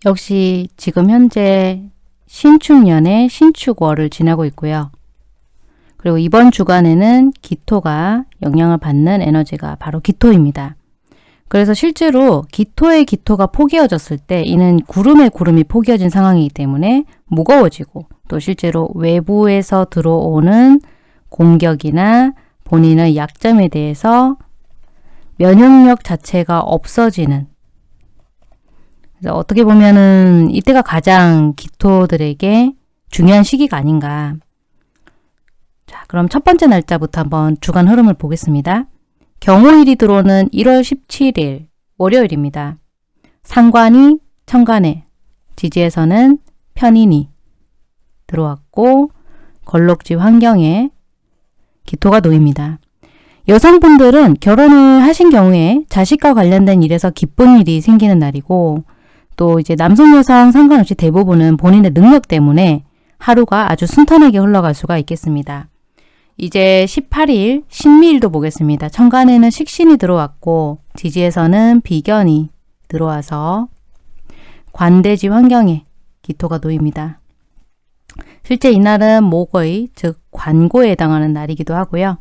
역시 지금 현재 신축년의 신축월을 지나고 있고요. 그리고 이번 주간에는 기토가 영향을 받는 에너지가 바로 기토입니다. 그래서 실제로 기토의 기토가 포개어졌을 때 이는 구름의 구름이 포개어진 상황이기 때문에 무거워지고 또 실제로 외부에서 들어오는 공격이나 본인의 약점에 대해서 면역력 자체가 없어지는 그래서 어떻게 보면은 이때가 가장 기토들에게 중요한 시기가 아닌가 자 그럼 첫 번째 날짜부터 한번 주간 흐름을 보겠습니다. 경호일이 들어오는 1월 17일 월요일입니다. 상관이 천간에 지지에서는 편인이 들어왔고 걸록지 환경에 기토가 놓입니다. 여성분들은 결혼을 하신 경우에 자식과 관련된 일에서 기쁜 일이 생기는 날이고 또 이제 남성 여성 상관없이 대부분은 본인의 능력 때문에 하루가 아주 순탄하게 흘러갈 수가 있겠습니다. 이제 18일 신미일도 보겠습니다. 천간에는 식신이 들어왔고 지지에서는 비견이 들어와서 관대지 환경에 기토가 놓입니다. 실제 이날은 목의 즉 관고에 해당하는 날이기도 하고요.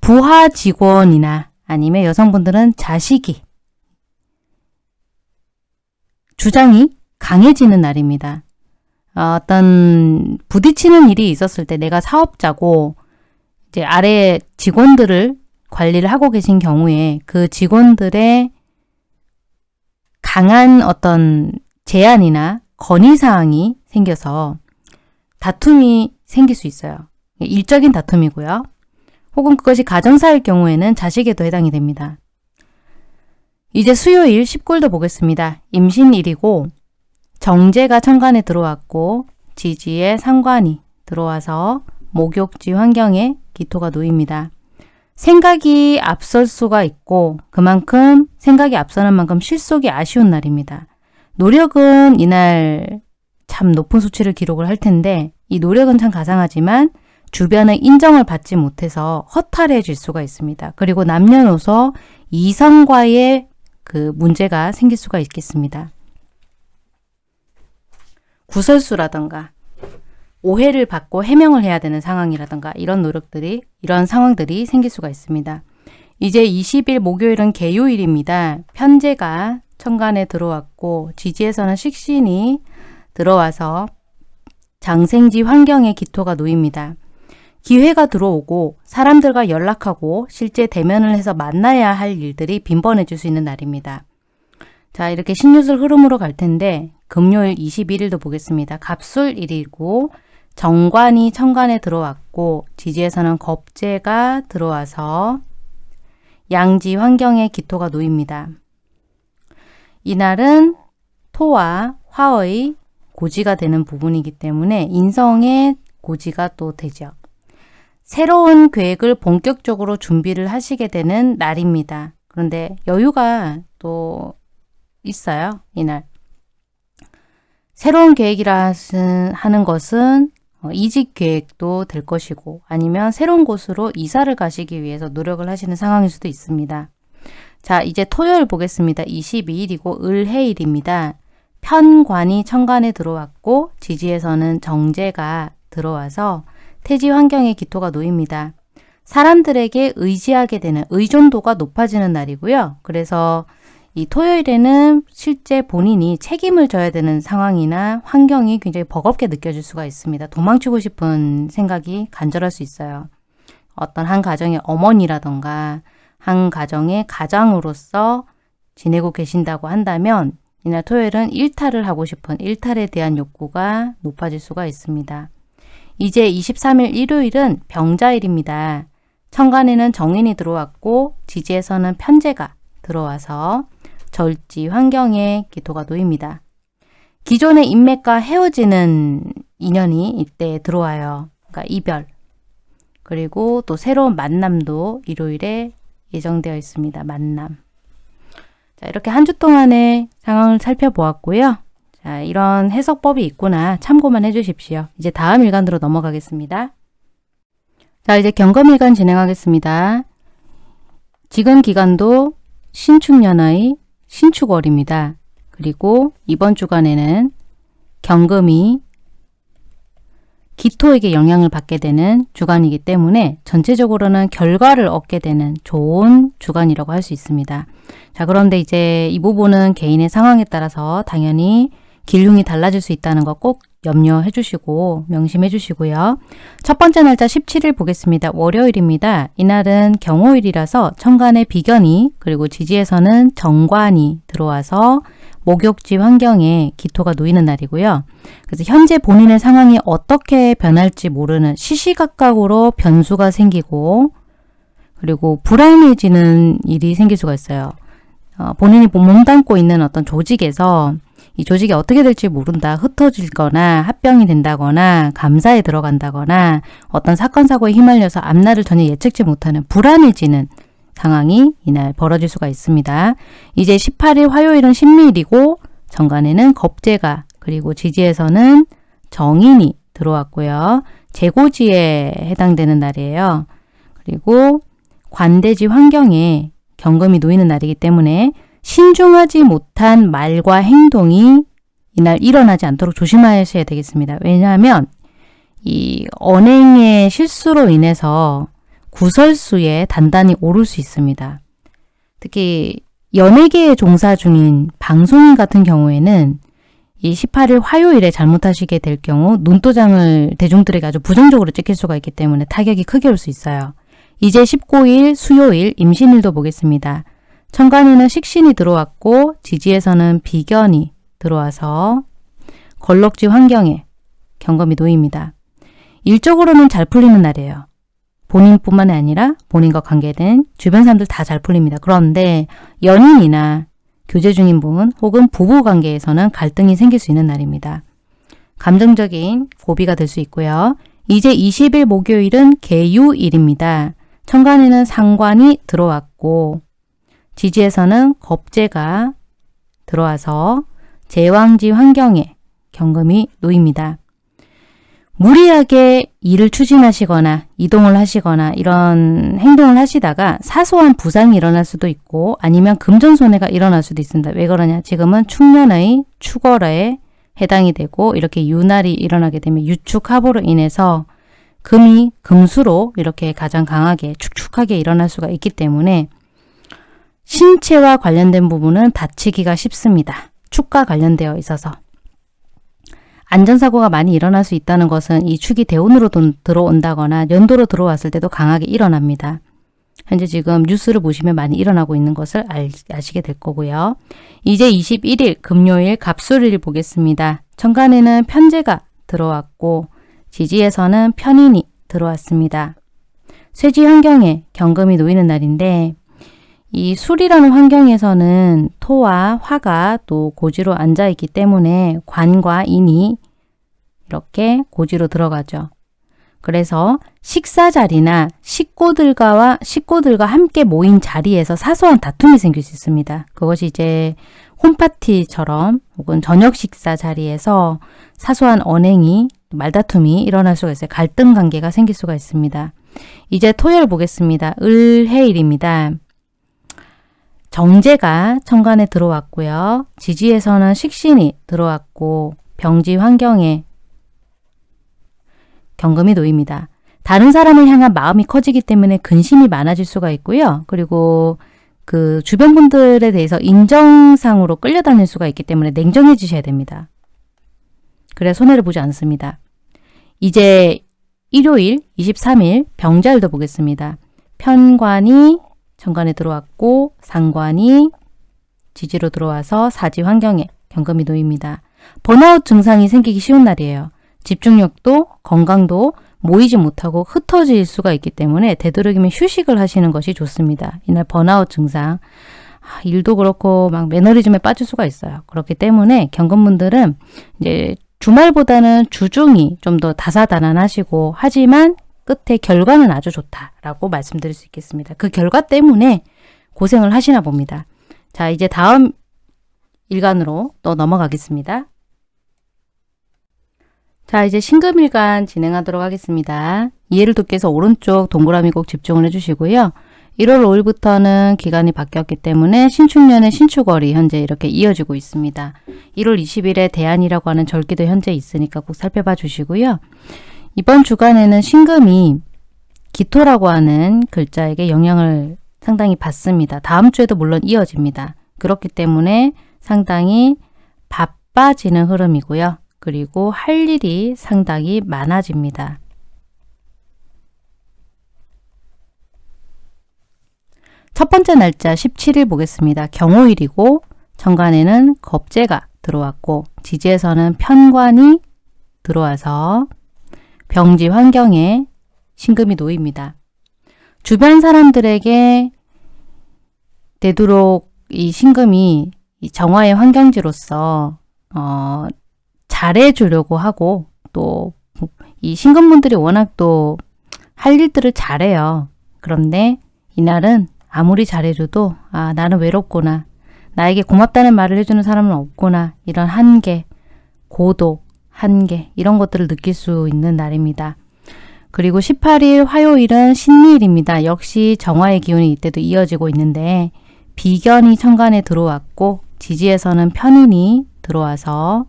부하 직원이나 아니면 여성분들은 자식이 주장이 강해지는 날입니다. 어, 어떤 부딪히는 일이 있었을 때 내가 사업자고 이제 아래 직원들을 관리를 하고 계신 경우에 그 직원들의 강한 어떤 제안이나 건의사항이 생겨서 다툼이 생길 수 있어요. 일적인 다툼이고요. 혹은 그것이 가정사일 경우에는 자식에도 해당이 됩니다. 이제 수요일 19일도 보겠습니다. 임신일이고 정제가 천간에 들어왔고 지지에 상관이 들어와서 목욕지 환경에 기토가 놓입니다. 생각이 앞설 수가 있고 그만큼 생각이 앞서는 만큼 실속이 아쉬운 날입니다. 노력은 이날 참 높은 수치를 기록을 할 텐데 이 노력은 참 가상하지만 주변의 인정을 받지 못해서 허탈해질 수가 있습니다. 그리고 남녀노소 이성과의 그 문제가 생길 수가 있겠습니다. 구설수라던가 오해를 받고 해명을 해야 되는 상황이라던가 이런 노력들이 이런 상황들이 생길 수가 있습니다. 이제 20일 목요일은 개요일입니다. 편제가 천간에 들어왔고 지지에서는 식신이 들어와서 장생지 환경에 기토가 놓입니다. 기회가 들어오고 사람들과 연락하고 실제 대면을 해서 만나야 할 일들이 빈번해질 수 있는 날입니다. 자 이렇게 신유술 흐름으로 갈 텐데 금요일 21일도 보겠습니다. 갑술일이고 정관이 천간에 들어왔고 지지에서는 겁재가 들어와서 양지 환경에 기토가 놓입니다. 이날은 토와 화의 고지가 되는 부분이기 때문에 인성의 고지가 또 되죠. 새로운 계획을 본격적으로 준비를 하시게 되는 날입니다. 그런데 여유가 또 있어요. 이날. 새로운 계획이라 하는 것은 어, 이직 계획도 될 것이고 아니면 새로운 곳으로 이사를 가시기 위해서 노력을 하시는 상황일 수도 있습니다. 자 이제 토요일 보겠습니다. 22일이고 을해일입니다. 편관이 천간에 들어왔고 지지에서는 정제가 들어와서 태지 환경에 기토가 놓입니다. 사람들에게 의지하게 되는 의존도가 높아지는 날이고요. 그래서 이 토요일에는 실제 본인이 책임을 져야 되는 상황이나 환경이 굉장히 버겁게 느껴질 수가 있습니다. 도망치고 싶은 생각이 간절할 수 있어요. 어떤 한 가정의 어머니라던가 한 가정의 가장으로서 지내고 계신다고 한다면 이날 토요일은 일탈을 하고 싶은 일탈에 대한 욕구가 높아질 수가 있습니다. 이제 23일 일요일은 병자일입니다. 천간에는 정인이 들어왔고 지지에서는 편제가 들어와서 절지 환경에 기토가 놓입니다. 기존의 인맥과 헤어지는 인연이 이때 들어와요. 그러니까 이별. 그리고 또 새로운 만남도 일요일에 예정되어 있습니다. 만남. 자, 이렇게 한 주 동안의 상황을 살펴보았고요. 자, 이런 해석법이 있구나 참고만 해주십시오. 이제 다음 일간으로 넘어가겠습니다. 자, 이제 경검일간 진행하겠습니다. 지금 기간도 신축년의 신축월입니다. 그리고 이번 주간에는 경금이 기토에게 영향을 받게 되는 주간이기 때문에 전체적으로는 결과를 얻게 되는 좋은 주간이라고 할 수 있습니다. 자 그런데 이제 이 부분은 개인의 상황에 따라서 당연히 길흉이 달라질 수 있다는 거 꼭 염려해 주시고 명심해 주시고요. 첫 번째 날짜 17일 보겠습니다. 월요일입니다. 이날은 경호일이라서 천간에 비견이 그리고 지지에서는 정관이 들어와서 목욕지 환경에 기토가 놓이는 날이고요. 그래서 현재 본인의 상황이 어떻게 변할지 모르는 시시각각으로 변수가 생기고 그리고 불안해지는 일이 생길 수가 있어요. 어, 본인이 몸담고 있는 어떤 조직에서 이 조직이 어떻게 될지 모른다. 흩어질거나 합병이 된다거나 감사에 들어간다거나 어떤 사건 사고에 휘말려서 앞날을 전혀 예측지 못하는 불안해지는 상황이 이날 벌어질 수가 있습니다. 이제 18일 화요일은 신밀이고 정관에는 겁재가 그리고 지지에서는 정인이 들어왔고요. 재고지에 해당되는 날이에요. 그리고 관대지 환경에 경금이 놓이는 날이기 때문에 신중하지 못한 말과 행동이 이날 일어나지 않도록 조심하셔야 되겠습니다. 왜냐하면 이 언행의 실수로 인해서 구설수에 단단히 오를 수 있습니다. 특히 연예계에 종사 중인 방송인 같은 경우에는 이 18일 화요일에 잘못하시게 될 경우 눈도장을 대중들에게 아주 부정적으로 찍힐 수가 있기 때문에 타격이 크게 올 수 있어요. 이제 19일 수요일 임신일도 보겠습니다. 천간에는 식신이 들어왔고 지지에서는 비견이 들어와서 걸럭지 환경에 경금이 놓입니다. 일적으로는 잘 풀리는 날이에요. 본인뿐만 아니라 본인과 관계된 주변 사람들 다 잘 풀립니다. 그런데 연인이나 교제 중인 분 혹은 부부 관계에서는 갈등이 생길 수 있는 날입니다. 감정적인 고비가 될 수 있고요. 이제 20일 목요일은 개유일입니다. 천간에는 상관이 들어왔고 지지에서는 겁재가 들어와서 제왕지 환경에 경금이 놓입니다. 무리하게 일을 추진하시거나 이동을 하시거나 이런 행동을 하시다가 사소한 부상이 일어날 수도 있고 아니면 금전손해가 일어날 수도 있습니다. 왜 그러냐? 지금은 축년의 축월에 해당이 되고 이렇게 유날이 일어나게 되면 유축합으로 인해서 금이 금수로 이렇게 가장 강하게 축축하게 일어날 수가 있기 때문에 신체와 관련된 부분은 다치기가 쉽습니다. 축과 관련되어 있어서 안전사고가 많이 일어날 수 있다는 것은 이 축이 대운으로 들어온다거나 연도로 들어왔을 때도 강하게 일어납니다. 현재 지금 뉴스를 보시면 많이 일어나고 있는 것을 알, 아시게 될 거고요. 이제 21일 금요일 갑술일 보겠습니다. 천간에는 편제가 들어왔고 지지에서는 편인이 들어왔습니다. 쇠지 환경에 경금이 놓이는 날인데 이 술이라는 환경에서는 토와 화가 또 고지로 앉아 있기 때문에 관과 인이 이렇게 고지로 들어가죠. 그래서 식사 자리나 식구들과 식구들과 함께 모인 자리에서 사소한 다툼이 생길 수 있습니다. 그것이 이제 홈파티처럼 혹은 저녁 식사 자리에서 사소한 언행이 말다툼이 일어날 수가 있어요. 갈등 관계가 생길 수가 있습니다. 이제 토요일 보겠습니다. 을해일입니다. 정제가 천간에 들어왔고요. 지지에서는 식신이 들어왔고 병지 환경에 경금이 놓입니다. 다른 사람을 향한 마음이 커지기 때문에 근심이 많아질 수가 있고요. 그리고 그 주변 분들에 대해서 인정상으로 끌려다닐 수가 있기 때문에 냉정해지셔야 됩니다. 그래 손해를 보지 않습니다. 이제 일요일 23일 병자일도 보겠습니다. 편관이 정관에 들어왔고 상관이 지지로 들어와서 사지 환경에 경금이 놓입니다. 번아웃 증상이 생기기 쉬운 날이에요. 집중력도 건강도 모이지 못하고 흩어질 수가 있기 때문에 되도록이면 휴식을 하시는 것이 좋습니다. 이날 번아웃 증상, 아, 일도 그렇고 막 매너리즘에 빠질 수가 있어요. 그렇기 때문에 경금분들은 이제 주말보다는 주중이 좀 더 다사다난하시고 하지만 끝에 결과는 아주 좋다라고 말씀드릴 수 있겠습니다. 그 결과 때문에 고생을 하시나 봅니다. 자 이제 다음 일간으로 또 넘어가겠습니다. 자 이제 신금일간 진행하도록 하겠습니다. 이해를 돕기 위해서 오른쪽 동그라미 꼭 집중을 해주시고요. 1월 5일부터는 기간이 바뀌었기 때문에 신축년의 신축월이 현재 이렇게 이어지고 있습니다. 1월 20일에 대안이라고 하는 절기도 현재 있으니까 꼭 살펴봐 주시고요. 이번 주간에는 신금이 기토라고 하는 글자에게 영향을 상당히 받습니다. 다음 주에도 물론 이어집니다. 그렇기 때문에 상당히 바빠지는 흐름이고요. 그리고 할 일이 상당히 많아집니다. 첫 번째 날짜 17일 보겠습니다. 경호일이고 정관에는 겁재가 들어왔고 지지에서는 편관이 들어와서 병지 환경에 신금이 놓입니다. 주변 사람들에게 되도록 이 신금이 정화의 환경지로서 어, 잘해주려고 하고 또 이 신금분들이 워낙 또 할 일들을 잘해요. 그런데 이날은 아무리 잘해줘도 아 나는 외롭구나. 나에게 고맙다는 말을 해주는 사람은 없구나. 이런 한계, 고독, 한계 이런 것들을 느낄 수 있는 날입니다. 그리고 18일 화요일은 신리일입니다. 역시 정화의 기운이 이때도 이어지고 있는데 비견이 천간에 들어왔고 지지에서는 편인이 들어와서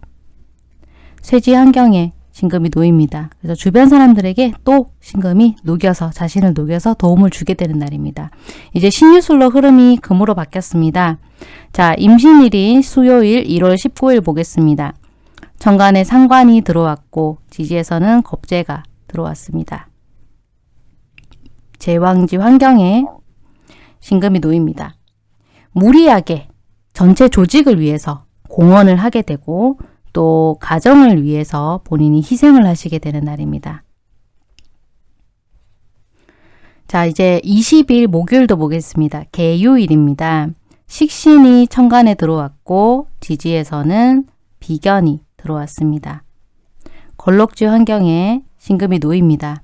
쇠지 환경에 신금이 놓입니다. 그래서 주변 사람들에게 또 신금이 녹여서 자신을 녹여서 도움을 주게 되는 날입니다. 이제 신유술로 흐름이 금으로 바뀌었습니다. 자, 임신일인 수요일 1월 19일 보겠습니다. 정관에 상관이 들어왔고 지지에서는 겁재가 들어왔습니다. 제왕지 환경에 신금이 놓입니다. 무리하게 전체 조직을 위해서 공헌을 하게 되고 또 가정을 위해서 본인이 희생을 하시게 되는 날입니다. 자 이제 20일 목요일도 보겠습니다. 개유일입니다. 식신이 천간에 들어왔고 지지에서는 비견이 들어왔습니다. 걸럭지 환경에 신금이 놓입니다.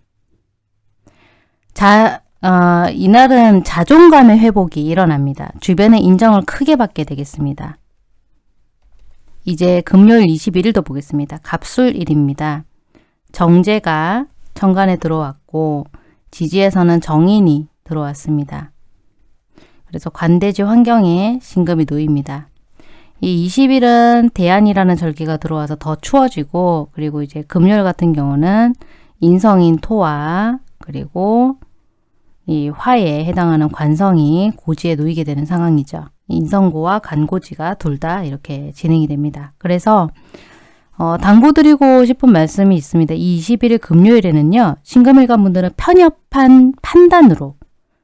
자, 어, 이날은 자존감의 회복이 일어납니다. 주변의 인정을 크게 받게 되겠습니다. 이제 금요일 21일도 보겠습니다. 갑술일입니다. 정제가 천간에 들어왔고 지지에서는 정인이 들어왔습니다. 그래서 관대지 환경에 신금이 놓입니다. 이 20일은 대안이라는 절기가 들어와서 더 추워지고 그리고 이제 금요일 같은 경우는 인성인 토와 그리고 이 화에 해당하는 관성이 고지에 놓이게 되는 상황이죠. 인성고와 간고지가 둘 다 이렇게 진행이 됩니다. 그래서 어, 당부드리고 싶은 말씀이 있습니다. 이 21일 금요일에는요. 신금일관 분들은 편협한 판단으로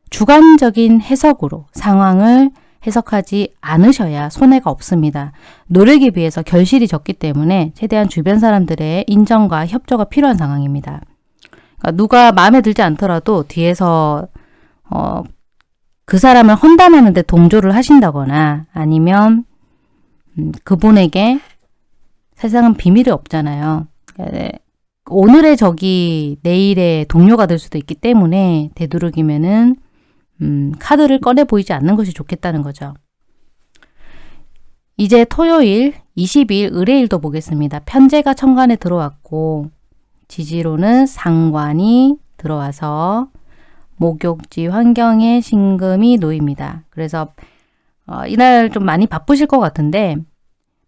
주관적인 해석으로 상황을 해석하지 않으셔야 손해가 없습니다. 노력에 비해서 결실이 적기 때문에 최대한 주변 사람들의 인정과 협조가 필요한 상황입니다. 그러니까 누가 마음에 들지 않더라도 뒤에서 어, 그 사람을 헌담하는데 동조를 하신다거나 아니면 음, 그분에게 세상은 비밀이 없잖아요. 예, 오늘의 적이 내일의 동료가 될 수도 있기 때문에 되도록이면은 음, 카드를 꺼내 보이지 않는 것이 좋겠다는 거죠. 이제 토요일 20일 의뢰일도 보겠습니다. 편제가 천간에 들어왔고 지지로는 상관이 들어와서 목욕지 환경에 신금이 놓입니다. 그래서 어, 이날 좀 많이 바쁘실 것 같은데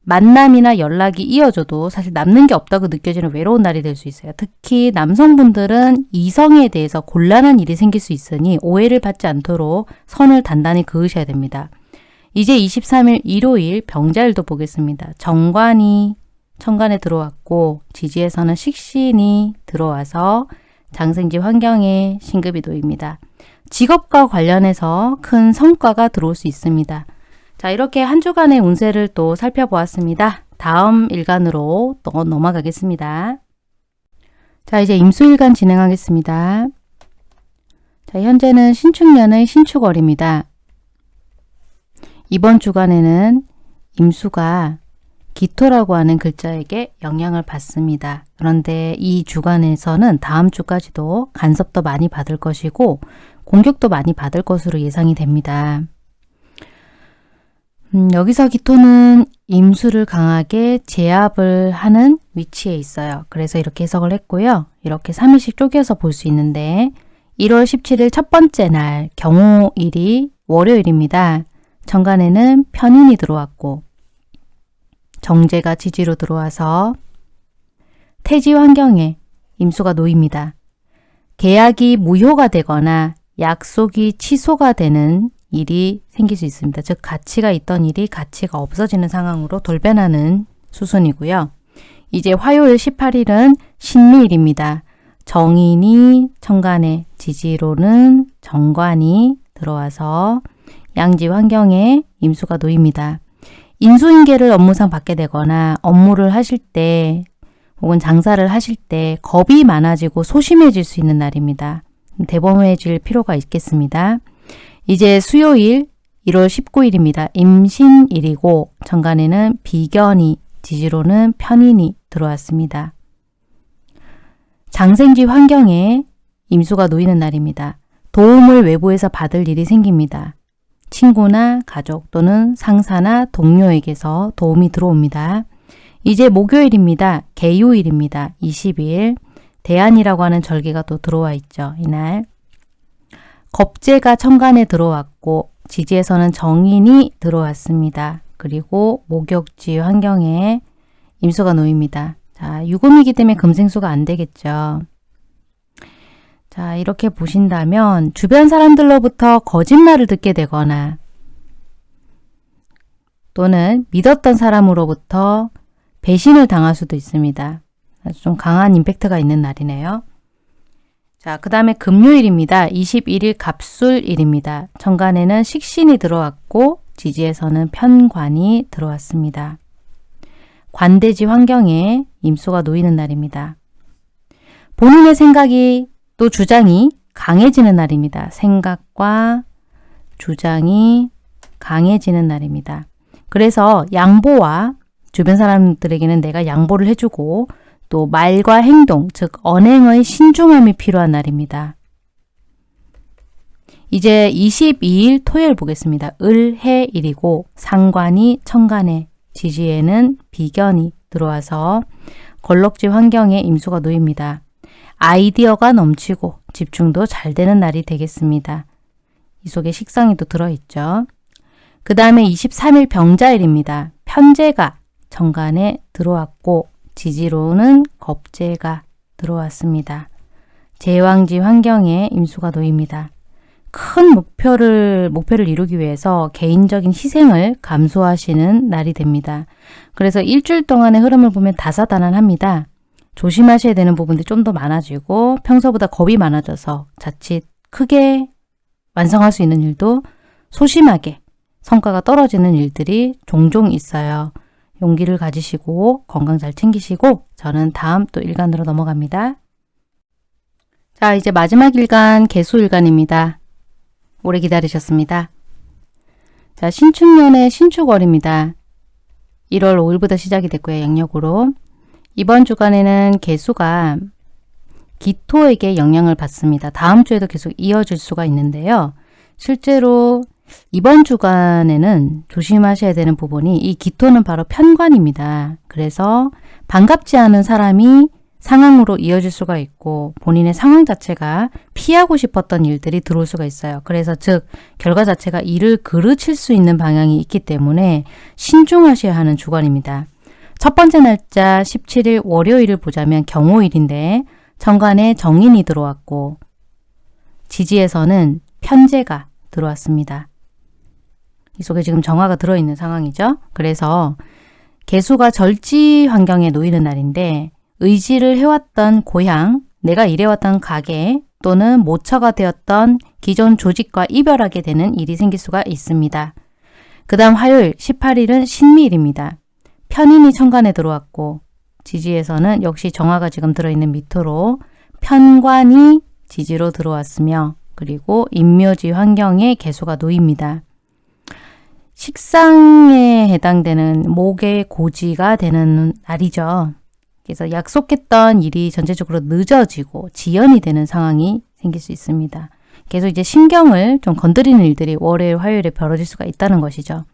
만남이나 연락이 이어져도 사실 남는 게 없다고 느껴지는 외로운 날이 될 수 있어요. 특히 남성분들은 이성에 대해서 곤란한 일이 생길 수 있으니 오해를 받지 않도록 선을 단단히 그으셔야 됩니다. 이제 23일 일요일 병자일도 보겠습니다. 정관이 천간에 들어왔고 지지에서는 식신이 들어와서 장생지 환경에 신급이 놓입니다. 직업과 관련해서 큰 성과가 들어올 수 있습니다. 자 이렇게 한 주간의 운세를 또 살펴보았습니다. 다음 일간으로 또 넘어가겠습니다. 자 이제 임수일간 진행하겠습니다. 자 현재는 신축년의 신축월입니다. 이번 주간에는 임수가 기토라고 하는 글자에게 영향을 받습니다. 그런데 이 주간에서는 다음 주까지도 간섭도 많이 받을 것이고 공격도 많이 받을 것으로 예상이 됩니다. 음, 여기서 기토는 임수를 강하게 제압을 하는 위치에 있어요. 그래서 이렇게 해석을 했고요. 이렇게 3일씩 쪼개서 볼 수 있는데 1월 17일 첫 번째 날 경호일이 월요일입니다. 정간에는 편인이 들어왔고 정제가 지지로 들어와서 태지 환경에 임수가 놓입니다. 계약이 무효가 되거나 약속이 취소가 되는 일이 생길 수 있습니다. 즉 가치가 있던 일이 가치가 없어지는 상황으로 돌변하는 수순이고요. 이제 화요일 18일은 신미일입니다. 정인이 천간에 지지로는 정관이 들어와서 양지 환경에 임수가 놓입니다. 인수인계를 업무상 받게 되거나 업무를 하실 때 혹은 장사를 하실 때 겁이 많아지고 소심해질 수 있는 날입니다. 대범해질 필요가 있겠습니다. 이제 수요일 1월 19일입니다. 임신일이고 정간에는 비견이 지지로는 편인이 들어왔습니다. 장생지 환경에 임수가 놓이는 날입니다. 도움을 외부에서 받을 일이 생깁니다. 친구나 가족 또는 상사나 동료에게서 도움이 들어옵니다. 이제 목요일입니다. 개요일입니다. 20일 대안이라고 하는 절기가 또 들어와 있죠. 이날 겁재가 천간에 들어왔고 지지에서는 정인이 들어왔습니다. 그리고 목욕지 환경에 임수가 놓입니다. 자, 유금이기 때문에 금생수가 안 되겠죠. 자, 이렇게 보신다면 주변 사람들로부터 거짓말을 듣게 되거나 또는 믿었던 사람으로부터 배신을 당할 수도 있습니다. 좀 강한 임팩트가 있는 날이네요. 자, 그 다음에 금요일입니다. 21일 갑술일입니다. 천간에는 식신이 들어왔고 지지에서는 편관이 들어왔습니다. 관대지 환경에 임수가 놓이는 날입니다. 본인의 생각이 또 주장이 강해지는 날입니다. 생각과 주장이 강해지는 날입니다. 그래서 양보와 주변 사람들에게는 내가 양보를 해주고 또 말과 행동, 즉 언행의 신중함이 필요한 날입니다. 이제 22일 토요일 보겠습니다. 을해일이고 상관이 천간에 지지에는 비견이 들어와서 걸럭지 환경에 임수가 놓입니다. 아이디어가 넘치고 집중도 잘 되는 날이 되겠습니다. 이 속에 식상이 또 들어있죠. 그 다음에 23일 병자일입니다. 편제가 정간에 들어왔고 지지로는 겁재가 들어왔습니다. 제왕지 환경에 임수가 놓입니다. 큰 목표를 목표를 이루기 위해서 개인적인 희생을 감수하시는 날이 됩니다. 그래서 일주일 동안의 흐름을 보면 다사다난합니다. 조심하셔야 되는 부분들이 좀더 많아지고 평소보다 겁이 많아져서 자칫 크게 완성할 수 있는 일도 소심하게 성과가 떨어지는 일들이 종종 있어요. 용기를 가지시고 건강 잘 챙기시고 저는 다음 또 일간으로 넘어갑니다. 자 이제 마지막 일간 개수일간입니다. 오래 기다리셨습니다. 자, 신축년의 신축월입니다. 1월 5일부터 시작이 됐고요. 양력으로. 이번 주간에는 개수가 기토에게 영향을 받습니다. 다음 주에도 계속 이어질 수가 있는데요. 실제로 이번 주간에는 조심하셔야 되는 부분이 이 기토는 바로 편관입니다. 그래서 반갑지 않은 사람이 상황으로 이어질 수가 있고 본인의 상황 자체가 피하고 싶었던 일들이 들어올 수가 있어요. 그래서 즉 결과 자체가 이를 그르칠 수 있는 방향이 있기 때문에 신중하셔야 하는 주간입니다. 첫 번째 날짜 17일 월요일을 보자면 경호일인데 정관에 정인이 들어왔고 지지에서는 편제가 들어왔습니다. 이 속에 지금 정화가 들어있는 상황이죠. 그래서 개수가 절지 환경에 놓이는 날인데 의지를 해왔던 고향, 내가 일해왔던 가게 또는 모처가 되었던 기존 조직과 이별하게 되는 일이 생길 수가 있습니다. 그 다음 화요일 18일은 신미일입니다. 편인이 천간에 들어왔고 지지에서는 역시 정화가 지금 들어있는 미토로 편관이 지지로 들어왔으며 그리고 인묘지 환경에 개수가 놓입니다. 식상에 해당되는 목의 고지가 되는 날이죠. 그래서 약속했던 일이 전체적으로 늦어지고 지연이 되는 상황이 생길 수 있습니다. 계속 이제 신경을 좀 건드리는 일들이 월요일, 화요일에 벌어질 수가 있다는 것이죠.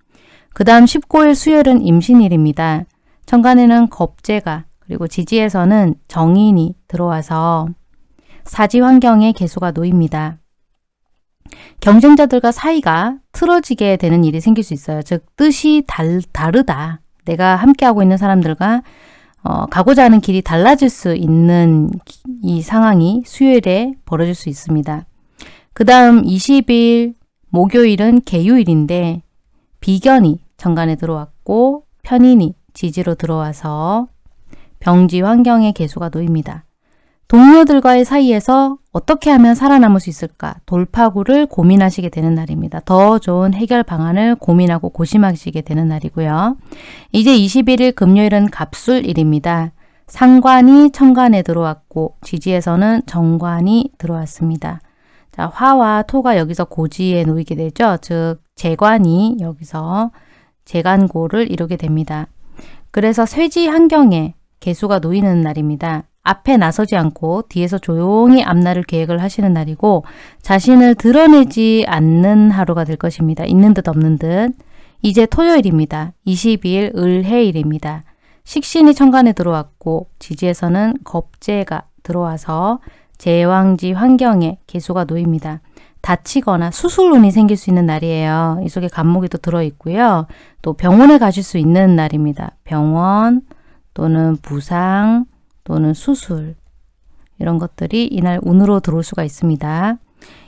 그 다음 19일 수요일은 임신일입니다. 천간에는 겁재가 그리고 지지에서는 정인이 들어와서 사지 환경에 개수가 놓입니다. 경쟁자들과 사이가 틀어지게 되는 일이 생길 수 있어요. 즉 뜻이 달, 다르다. 내가 함께하고 있는 사람들과 어, 가고자 하는 길이 달라질 수 있는 이 상황이 수요일에 벌어질 수 있습니다. 그 다음 20일 목요일은 개요일인데 비견이 정관에 들어왔고 편인이 지지로 들어와서 병지 환경의 개수가 놓입니다. 동료들과의 사이에서 어떻게 하면 살아남을 수 있을까 돌파구를 고민하시게 되는 날입니다. 더 좋은 해결 방안을 고민하고 고심하시게 되는 날이고요. 이제 21일 금요일은 갑술일입니다. 상관이 천간에 들어왔고 지지에서는 정관이 들어왔습니다. 자, 화와 토가 여기서 고지에 놓이게 되죠. 즉 재관이 여기서 재관고를 이루게 됩니다. 그래서 쇠지 환경에 개수가 놓이는 날입니다. 앞에 나서지 않고 뒤에서 조용히 앞날을 계획을 하시는 날이고 자신을 드러내지 않는 하루가 될 것입니다. 있는 듯 없는 듯. 이제 토요일입니다. 22일 을해일입니다. 식신이 천간에 들어왔고 지지에서는 겁재가 들어와서 제왕지 환경에 개수가 놓입니다. 다치거나 수술운이 생길 수 있는 날이에요. 이 속에 간목이 또 들어있고요. 또 병원에 가실 수 있는 날입니다. 병원 또는 부상 또는 수술 이런 것들이 이날 운으로 들어올 수가 있습니다.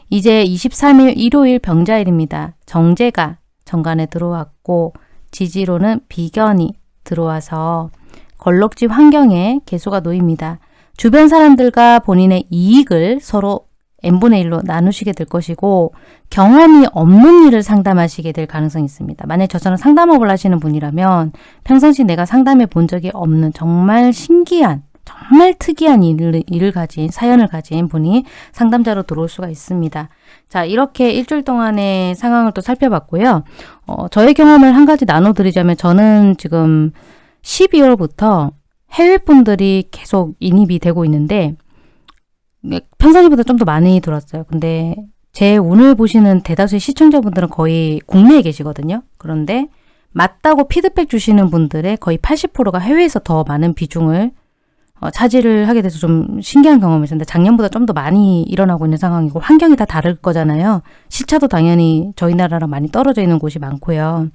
이제 23일 일요일 병자일입니다. 정제가 정관에 들어왔고 지지로는 비견이 들어와서 걸럭지 환경에 개수가 놓입니다. 주변 사람들과 본인의 이익을 서로 n분의 1로 나누시게 될 것이고 경험이 없는 일을 상담하시게 될 가능성이 있습니다. 만약 저처럼 상담업을 하시는 분이라면 평상시 내가 상담해 본 적이 없는 정말 신기한 정말 특이한 일을, 일을 가진 사연을 가진 분이 상담자로 들어올 수가 있습니다. 자 이렇게 일주일 동안의 상황을 또 살펴봤고요. 어, 저의 경험을 한 가지 나눠드리자면 저는 지금 12월부터 해외분들이 계속 인입이 되고 있는데 평상시보다 좀 더 많이 들었어요. 근데 제 운을 보시는 대다수의 시청자분들은 거의 국내에 계시거든요. 그런데 맞다고 피드백 주시는 분들의 거의 80%가 해외에서 더 많은 비중을 어, 차지를 하게 돼서 좀 신기한 경험이었는데 작년보다 좀 더 많이 일어나고 있는 상황이고 환경이 다 다를 거잖아요. 시차도 당연히 저희 나라랑 많이 떨어져 있는 곳이 많고요.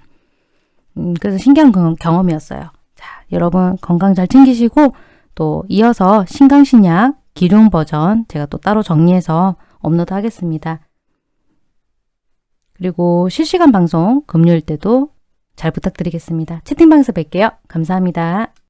음, 그래서 신기한 경험, 이었어요 자, 여러분 건강 잘 챙기시고 또 이어서 신강신약 기룡 버전 제가 또 따로 정리해서 업로드 하겠습니다. 그리고 실시간 방송 금요일 때도 잘 부탁드리겠습니다. 채팅방에서 뵐게요. 감사합니다.